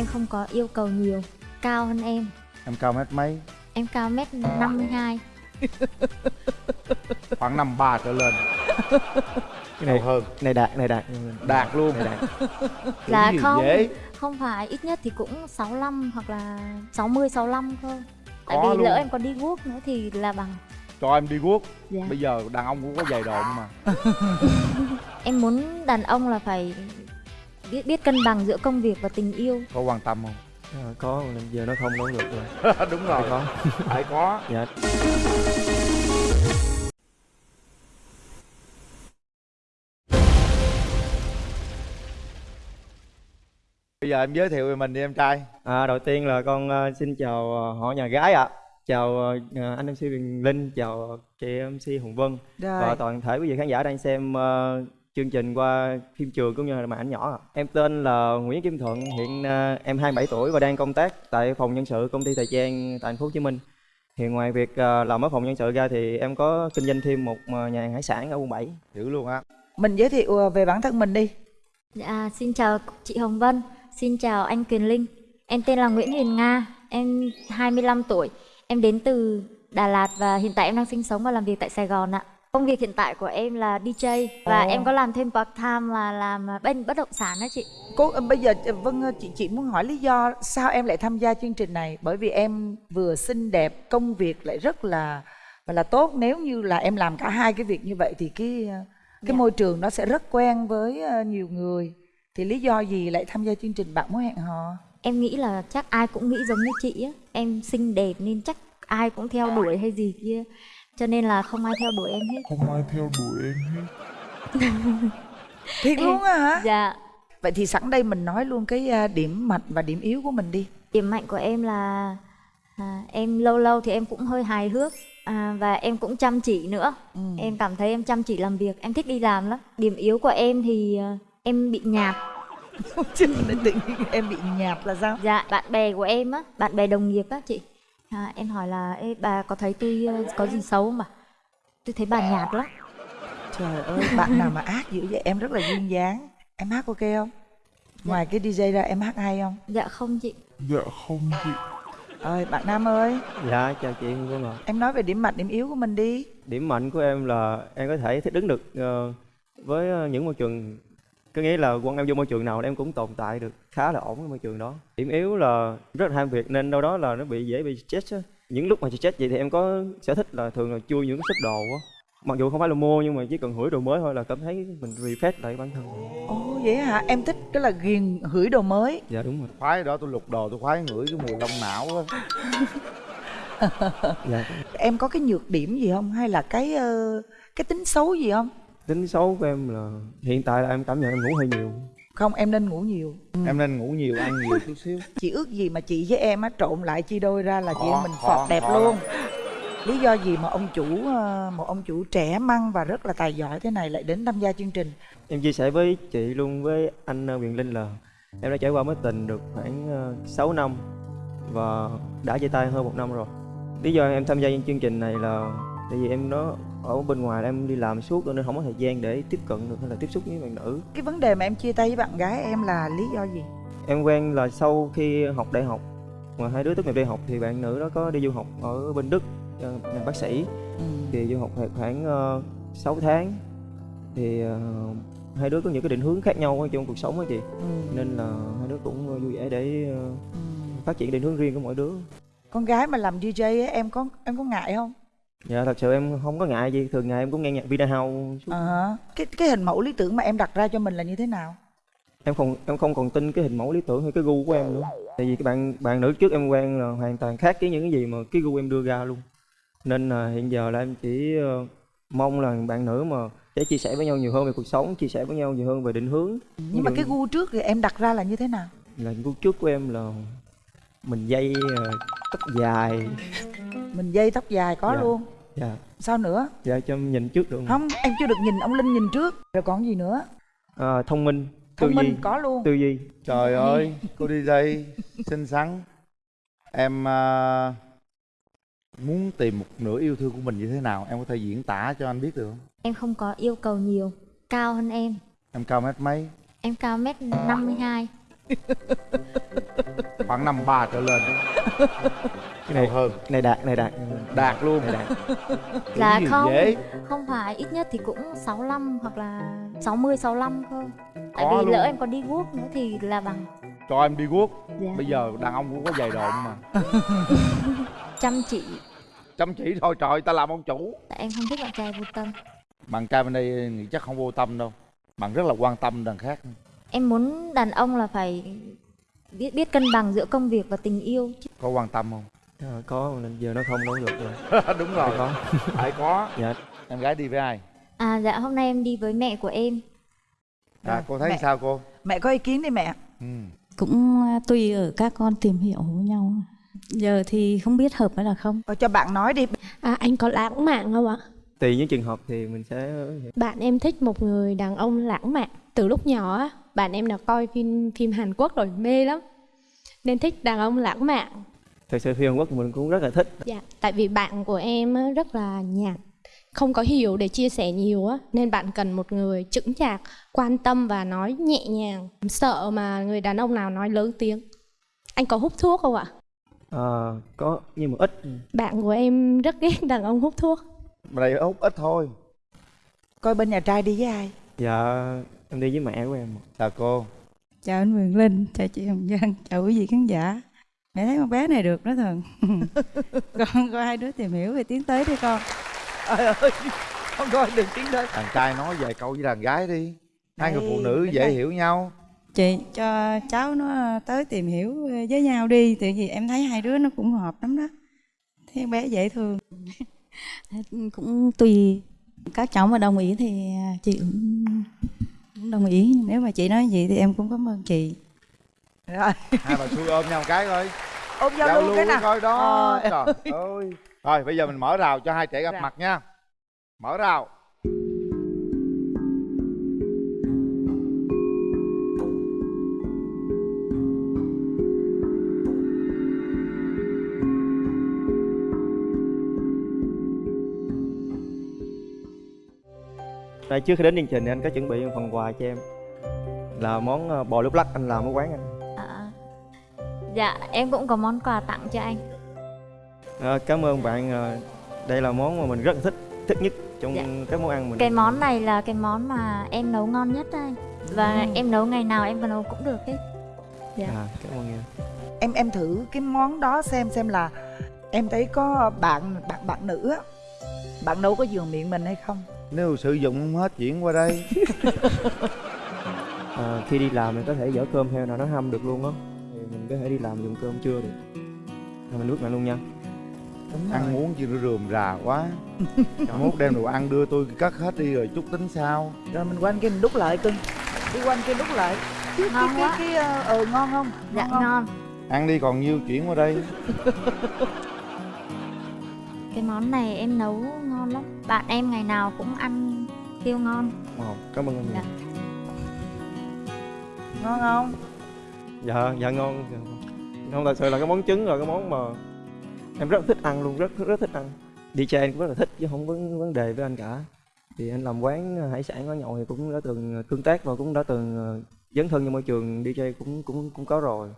Em không có yêu cầu nhiều. Cao hơn em. Em cao mét mấy? Em cao mét 52 Khoảng năm ba trở lên. Cái này Cao hơn. này đạt này đạt. Đạt luôn. Này đạt. Dạ không dễ. Không phải. Ít nhất thì cũng 65 hoặc là 60 65 thôi. Tại Có vì luôn. lỡ em còn đi guốc nữa thì là bằng. Cho em đi guốc. Dạ. Bây giờ đàn ông cũng có giày độn mà. Em muốn đàn ông là phải biết biết cân bằng giữa công việc và tình yêu. Có quan tâm không? Ờ, có giờ nó không đâu được rồi. Đúng rồi. Có. Phải có. Dạ. Bây giờ em giới thiệu về mình đi em trai. À, đầu tiên là con ờ, xin chào ờ, họ nhà gái ạ. Chào ờ, anh MC Quyền Linh, chào chị MC Hồng Vân. Rồi. và toàn thể quý vị khán giả đang xem chương trình qua phim trường cũng như là màn ảnh nhỏ. ạ. Em tên là Nguyễn Kim Thuận, hiện ờ, em 27 tuổi và đang công tác tại phòng nhân sự công ty thời trang tại thành phố Hồ Chí Minh. Thì ngoài việc ờ, làm ở phòng nhân sự ra thì em có kinh doanh thêm một ờ, nhà hàng hải sản ở quận 7. Dữ luôn á Mình giới thiệu về bản thân mình đi. Dạ xin chào chị Hồng Vân Xin chào anh Quyền Linh Em tên là Nguyễn Huyền Nga Em 25 tuổi Em đến từ Đà Lạt và hiện tại em đang sinh sống và làm việc tại Sài Gòn ạ Công việc hiện tại của em là DJ Và Ồ. em có làm thêm part time là làm bên bất động sản đó chị Cô ờ, bây giờ ờ, Vân ơi, chị chị muốn hỏi lý do sao em lại tham gia chương trình này? Bởi vì em vừa xinh đẹp, công việc lại rất là và là tốt. Nếu như là em làm cả hai cái việc như vậy thì cái ờ, cái Dạ. môi trường nó sẽ rất quen với ờ, nhiều người. Thì lý do gì lại tham gia chương trình bạn muốn hẹn hò? Em nghĩ là chắc ai cũng nghĩ giống như chị á Em xinh đẹp nên chắc ai cũng theo đuổi hay gì kia Cho nên là không ai theo đuổi em hết Không ai theo đuổi em hết Thiệt luôn á hả? Dạ Vậy thì sẵn đây mình nói luôn cái ờ, điểm mạnh và điểm yếu của mình đi. Điểm mạnh của em là à, em lâu lâu thì em cũng hơi hài hước à, và em cũng chăm chỉ nữa. Ừ. Em cảm thấy em chăm chỉ làm việc, em thích đi làm lắm. Điểm yếu của em thì à, em bị nhạt. Chứ em bị nhạt là sao? Dạ, bạn bè của em á, bạn bè đồng nghiệp á chị. À, em hỏi là Ê, bà có thấy tôi ờ, có gì xấu không bà? Tôi thấy bà nhạt lắm. Trời ơi, bạn nào mà ác dữ vậy? Em rất là duyên dáng. Em hát ok không? Ngoài cái DJ ra em hát hay không? Dạ không chị. Dạ không chị Ơi, bạn Nam ơi, Dạ chào chị Hồng Vân ạ. em nói về điểm mạnh, điểm yếu của mình đi. điểm mạnh của em là em có thể thích đứng được ờ, với ờ, những môi trường có nghĩa là quân em vô môi trường nào em cũng tồn tại được khá là ổn với môi trường đó điểm yếu là rất là ham việc nên đâu đó là nó bị dễ bị stress á những lúc mà stress vậy thì em có sở thích là thường là chui những cái shop đồ á mặc dù không phải là mua nhưng mà chỉ cần hửi đồ mới thôi là cảm thấy mình refresh lại bản thân Ồ vậy hả? Em thích cái là ghiền hửi đồ mới. dạ đúng rồi Khoái đó tôi lục đồ tôi khoái ngửi cái mùi lông não á dạ Em có cái nhược điểm gì không? Hay là cái ờ, cái tính xấu gì không? Tính xấu của em là hiện tại là em cảm nhận em ngủ hơi nhiều Không, em nên ngủ nhiều. Ừ. Em nên ngủ nhiều ăn nhiều chút xíu Chị ước gì mà chị với em á trộn lại chia đôi ra là chị em mình phọt đẹp khó luôn. Lý do gì mà ông chủ ờ, một ông chủ trẻ măng và rất là tài giỏi thế này lại đến tham gia chương trình? Em chia sẻ với chị luôn với anh ờ, Quyền Linh là em đã trải qua mối tình được khoảng ờ, 6 năm và đã chia tay hơn một năm rồi. Lý do em tham gia chương trình này là tại vì em nó ở bên ngoài em đi làm suốt nên không có thời gian để tiếp cận được hay là tiếp xúc với bạn nữ. Cái vấn đề mà em chia tay với bạn gái em là lý do gì? Em quen là sau khi học đại học mà hai đứa tốt nghiệp đại học thì bạn nữ đó có đi du học ở bên Đức ờ, làm bác sĩ Ừ. thì du học khoảng uh, 6 tháng thì ờ, hai đứa có những cái định hướng khác nhau trong cuộc sống á chị Ừ. nên là hai đứa cũng ờ, vui vẻ để ờ, Ừ. phát triển định hướng riêng của mỗi đứa Con gái mà làm DJ á, em có em có ngại không? Dạ thật sự em không có ngại gì thường ngày em cũng nghe nhạc Vina House hả. Cái cái hình mẫu lý tưởng mà em đặt ra cho mình là như thế nào? em không em không còn tin cái hình mẫu lý tưởng hay cái gu của em nữa tại vì cái bạn bạn nữ trước em quen là hoàn toàn khác với những cái gì mà cái gu em đưa ra luôn nên là hiện giờ là em chỉ ờ, mong là bạn nữ mà sẽ chia sẻ với nhau nhiều hơn về cuộc sống chia sẻ với nhau nhiều hơn về định hướng Nhưng mà cái gu trước thì em đặt ra là như thế nào? là gu trước của em là mình dây ờ, tóc dài Mình dây tóc dài có Dạ. luôn. dạ Sao nữa? dạ cho em nhìn trước được Không, em chưa được nhìn ông Linh nhìn trước. Rồi còn gì nữa? à, thông minh tư Thông minh có luôn. tư duy Trời ơi cô DJ xinh xắn Em à, muốn tìm một nửa yêu thương của mình như thế nào Em có thể diễn tả cho anh biết được không? Em không có yêu cầu nhiều, cao hơn em. Em cao mét mấy? Em cao mét 52. khoảng năm ba trở lên cái này hơn cái này đạt cái này đạt đạt luôn này đạt Là gì không. dễ Không phải ít nhất thì cũng 65 hoặc là 60 65 cơ. Tại Có vì luôn. lỡ em còn đi guốc nữa thì là bằng cho em đi guốc dạ. bây giờ đàn ông cũng có giày độn mà chăm chỉ. chăm chỉ thôi trời ta làm ông chủ Tại em không thích bạn trai vô tâm. bạn trai bên đây nghĩ chắc không vô tâm đâu bạn rất là quan tâm đàn khác Em muốn đàn ông là phải biết biết cân bằng giữa công việc và tình yêu có quan tâm không? Ờ, có giờ nó không nói được rồi. Đúng rồi. Có. Phải có. Dạ. Em gái đi với ai? À dạ hôm nay em đi với mẹ của em. à, cô thấy mẹ. sao cô? Mẹ có ý kiến đi mẹ. Ừ. cũng à, tùy ở các con tìm hiểu với nhau. Giờ thì không biết hợp hay là không. Ờ, cho bạn nói đi. À, anh có lãng mạn không ạ? Tùy những trường hợp thì mình sẽ Bạn em thích một người đàn ông lãng mạn. Từ lúc nhỏ á, bạn em đã coi phim phim Hàn Quốc rồi mê lắm. Nên thích đàn ông lãng mạn. thực sự phim Hàn Quốc mình cũng rất là thích Dạ, tại vì bạn của em rất là nhạt, không có hiểu để chia sẻ nhiều á, nên bạn cần một người chững chạc, quan tâm và nói nhẹ nhàng. Sợ mà người đàn ông nào nói lớn tiếng. Anh có hút thuốc không ạ? Ờ, có nhưng mà ít Bạn của em rất ghét đàn ông hút thuốc. Mà đây hút ít thôi. Coi bên nhà trai đi với ai? Dạ em đi với mẹ của em. Chào cô. Chào anh Quyền Linh chào chị Hồng Vân chào quý vị khán giả. Mẹ thấy con bé này được đó thần con có hai đứa tìm hiểu về tiến tới đi con. Trời ơi không coi được tiếng đó đàn trai nói vài câu với đàn gái đi. Hai người Đây, phụ nữ dễ đây. hiểu nhau. Chị cho cháu nó tới tìm hiểu với nhau đi. Tại vì em thấy hai đứa nó cũng hợp lắm đó. Thấy bé dễ thương cũng tùy các cháu mà đồng ý thì chị cũng, cũng đồng ý. Nếu mà chị nói gì thì em cũng cảm ơn chị. Rồi. Hai bà xui ôm nhau một cái coi ôm giao, lưu cái nào? coi đó. Ờ. trời ơi. Rồi bây giờ mình mở rào cho hai trẻ gặp Rào. mặt nha. Mở rào Đây, trước khi đến chương trình thì anh có chuẩn bị một phần quà cho em là món ờ, bò lúc lắc anh làm ở quán anh À, dạ em cũng có món quà tặng cho anh. Ờ, cảm ơn bạn ờ, đây là món mà mình rất là thích thích nhất trong Dạ. các món ăn mình Cái món này là cái món mà em nấu ngon nhất đây. Và Ừ. em nấu ngày nào em nấu cũng được hết. dạ. à, cảm ơn em em em thử cái món đó xem xem là em thấy có bạn bạn bạn nữ á bạn nấu có giường miệng mình hay không nếu sử dụng không hết chuyển qua đây. Ờ, khi đi làm mình có thể dở cơm theo nào nó hâm được luôn á. Thì mình có thể đi làm dùng cơm trưa được. Rồi mình bước lại luôn nha. Đúng ăn uống chi nó rườm rà quá. Mốt đem đồ ăn đưa tôi cất hết đi rồi chút tính sao. Rồi mình quanh kia mình đút lại cưng. Đi quanh kia đút lại. Cái Ngon cái quá. cái, cái ờ ờ, ngon không? Dạ không? ngon. ăn đi còn nhiêu chuyển qua đây. Cái món này em nấu ngon lắm. Bạn em ngày nào cũng ăn kêu ngon. Ồ, cảm ơn em Dạ. ngon không? Dạ dạ ngon. Dạ. không thật sự là cái món trứng là cái món mà em rất thích ăn luôn rất rất thích ăn. Đi chơi em cũng rất là thích chứ không có vấn đề với anh cả. Thì anh làm quán hải sản ở nhậu thì cũng đã từng tương tác và cũng đã từng ờ, dấn thân vào môi trường DJ cũng cũng cũng có rồi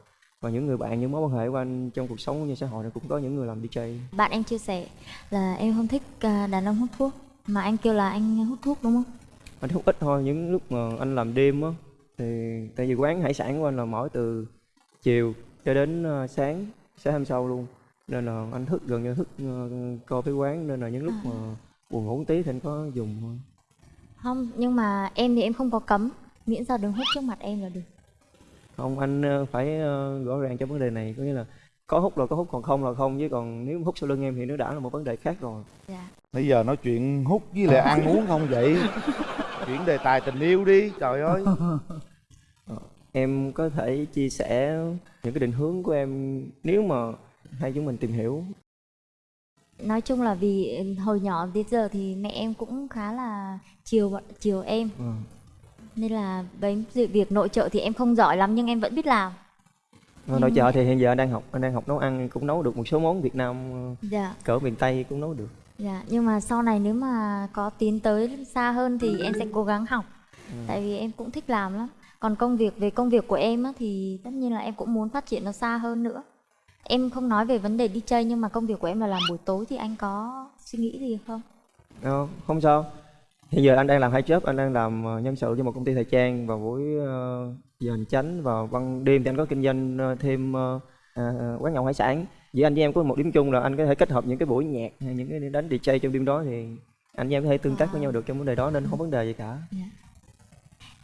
và những người bạn những mối quan hệ của anh trong cuộc sống như xã hội này cũng có những người làm DJ Bạn em chia sẻ là em không thích à, đàn ông hút thuốc. Mà anh kêu là anh hút thuốc đúng không? anh hút ít thôi những lúc mà anh làm đêm á thì tại vì quán hải sản của anh là mở từ chiều cho đến ờ, sáng sáng hôm sau luôn nên là anh thức gần như thức ờ, coi với quán nên là những lúc mà buồn ngủ tí thì anh có dùng thôi Không, nhưng mà em thì em không có cấm. Miễn sao đừng hút trước mặt em là được. Không anh ờ, phải ờ, rõ ràng trong vấn đề này. Có nghĩa là có hút là có hút còn không là không. Chứ còn nếu hút sau lưng em thì nó đã là một vấn đề khác rồi. Dạ. bây giờ nói chuyện hút với lại ăn uống không vậy? Chuyển đề tài tình yêu đi trời ơi. Em có thể chia sẻ những cái định hướng của em nếu mà hai chúng mình tìm hiểu. Nói chung là vì hồi nhỏ đến giờ thì mẹ em cũng khá là chiều chiều em. Ừ. nên là với việc nội trợ thì em không giỏi lắm nhưng em vẫn biết làm. Ở nội chợ thì hiện giờ đang học đang học nấu ăn cũng nấu được một số món Việt Nam ờ, Dạ, cỡ miền Tây cũng nấu được dạ. Nhưng mà sau này nếu mà có tiến tới xa hơn thì em sẽ cố gắng học. Tại vì em cũng thích làm lắm. còn công việc về công việc của em á, thì tất nhiên là em cũng muốn phát triển nó xa hơn nữa em không nói về vấn đề đi chơi nhưng mà công việc của em là làm buổi tối thì anh có suy nghĩ gì không Ờ, không sao hiện giờ anh đang làm hai job anh đang làm ờ, nhân sự cho một công ty thời trang vào buổi ờ, giờ hành chánh và ban đêm thì anh có kinh doanh ờ, thêm à, à, quán nhậu hải sản. Giữa anh với em có một điểm chung là anh có thể kết hợp những cái buổi nhạc hay những cái đánh DJ trong đêm đó thì anh với em có thể tương tác với nhau được trong vấn đề đó nên không vấn đề gì cả.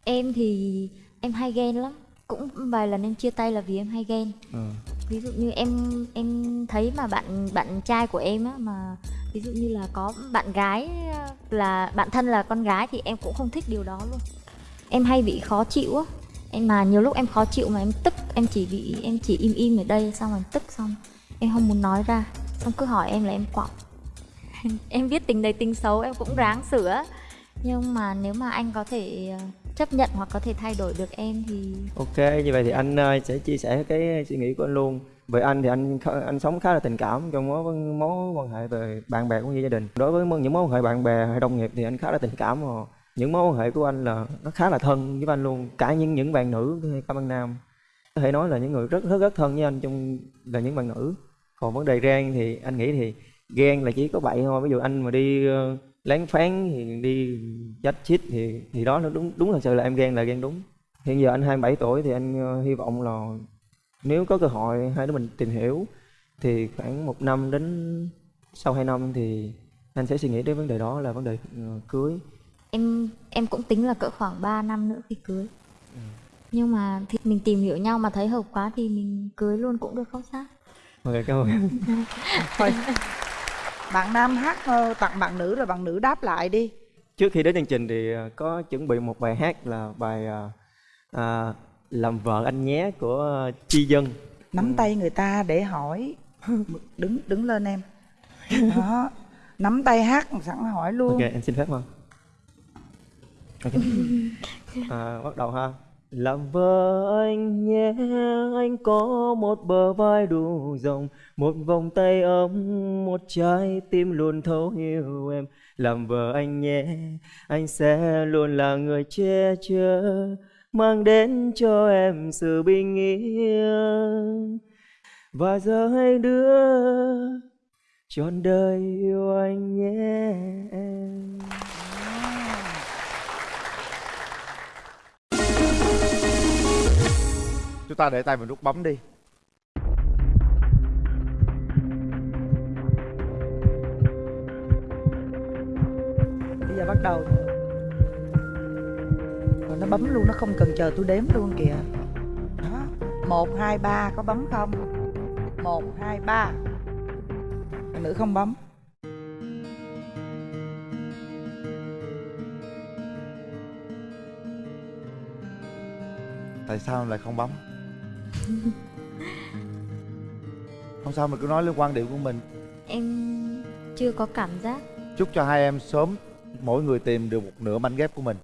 Em thì em hay ghen lắm. Cũng vài lần em chia tay là vì em hay ghen. Ờ. ví dụ như em em thấy mà bạn bạn trai của em á mà ví dụ như là có bạn gái, là bạn thân là con gái thì em cũng không thích điều đó luôn. Em hay bị khó chịu á. Em mà nhiều lúc em khó chịu mà em tức, em chỉ bị, em chỉ im im ở đây xong rồi tức xong. Em không muốn nói ra. Xong cứ hỏi em là em quọng em biết tình đầy tình xấu, em cũng ráng sửa. Nhưng mà nếu mà anh có thể ờ, chấp nhận hoặc có thể thay đổi được em thì Ok, như vậy thì anh ờ, sẽ chia sẻ cái suy nghĩ của anh luôn. Về anh thì anh anh sống khá là tình cảm trong mối mối quan hệ về bạn bè cũng như gia đình. Đối với những mối quan hệ bạn bè hay đồng nghiệp thì anh khá là tình cảm mà những mối quan hệ của anh là nó khá là thân với anh luôn. Cả những những bạn nữ hay các bạn nam có thể nói là những người rất rất rất thân với anh trong là những bạn nữ. Còn vấn đề ghen thì anh nghĩ thì ghen là chỉ có vậy thôi. Ví dụ anh mà đi ờ, lén phán thì đi chách chít thì thì đó nó đúng đúng thật sự là em ghen là ghen đúng. Hiện giờ anh 27 tuổi thì anh ờ, hy vọng là nếu có cơ hội hai đứa mình tìm hiểu thì khoảng một năm đến sau 2 năm thì anh sẽ suy nghĩ đến vấn đề đó là vấn đề ờ, cưới. em em cũng tính là cỡ khoảng 3 năm nữa thì cưới nhưng mà thì mình tìm hiểu nhau mà thấy hợp quá thì mình cưới luôn cũng được không sao Ok, cảm ơn em. thôi bạn nam hát ờ, tặng bạn nữ rồi bạn nữ đáp lại đi Trước khi đến chương trình thì ờ, có chuẩn bị một bài hát là bài ờ, à, Làm vợ anh nhé của Chi Dân. nắm tay người ta để hỏi đứng đứng lên em đó nắm tay hát sẵn hỏi luôn Ok, em xin phép không? Ok. À, bắt đầu ha. Làm vợ anh nhé, anh có một bờ vai đủ rộng, một vòng tay ấm, một trái tim luôn thấu hiểu em. Làm vợ anh nhé, anh sẽ luôn là người che chở, mang đến cho em sự bình yên. Và giờ hai đứa trọn đời yêu anh nhé em. Ta để tay vào nút bấm đi. Bây giờ bắt đầu. Rồi nó bấm luôn nó không cần chờ tôi đếm luôn kìa. Đó. Một hai ba có bấm không? Một hai ba. Nữ không bấm. Tại sao lại không bấm không sao mình cứ nói lên quan điểm của mình. Em chưa có cảm giác. Chúc cho hai em sớm mỗi người tìm được một nửa mảnh ghép của mình